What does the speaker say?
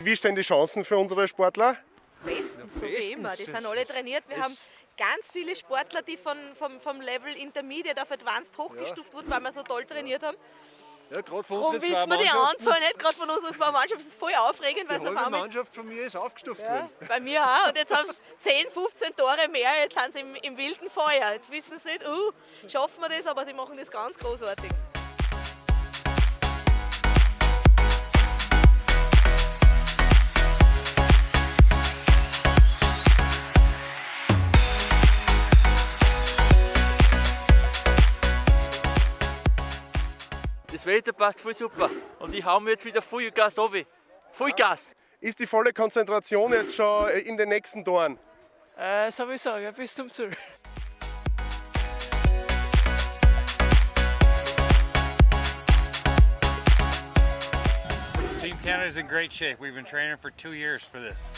Wie stehen die Chancen für unsere Sportler? Bestens, so wie immer. Die sind alle trainiert. Wir haben ganz viele Sportler, die von, vom, vom Level Intermediate auf Advanced hochgestuft wurden, weil wir so toll trainiert haben. Ja, gerade von Darum unseren zwei wissen wir die. Anzahl nicht, gerade von unseren zwei Mannschaften. Das ist voll aufregend, weil Die auf halbe Mannschaft von mir ist aufgestuft Ja, worden. bei mir auch. Und jetzt haben sie 10, 15 Tore mehr. Jetzt sind sie im, im wilden Feuer. Jetzt wissen sie nicht, uh, schaffen wir das, aber sie machen das ganz großartig. Das Wetter passt voll super und ich hau mir jetzt wieder Vollgas runter. Vollgas! Ist die volle Konzentration jetzt schon in den nächsten Toren? Äh, sowieso, ja, bis zum Ziel. Team Canada's in great shape. We've been training for two years for this.